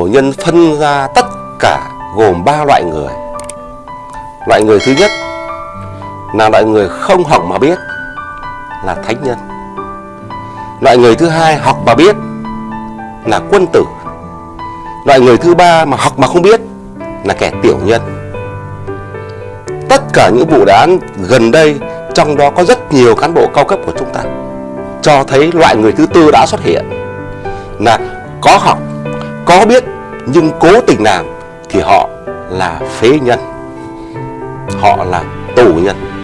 Cổ nhân phân ra tất cả gồm ba loại người. Loại người thứ nhất là loại người không học mà biết, là thánh nhân. Loại người thứ hai học mà biết, là quân tử. Loại người thứ ba mà học mà không biết, là kẻ tiểu nhân. Tất cả những vụ án gần đây, trong đó có rất nhiều cán bộ cao cấp của chúng ta, cho thấy loại người thứ tư đã xuất hiện, là có học có biết, nhưng cố tình làm thì họ là phế nhân. Họ là tù nhân.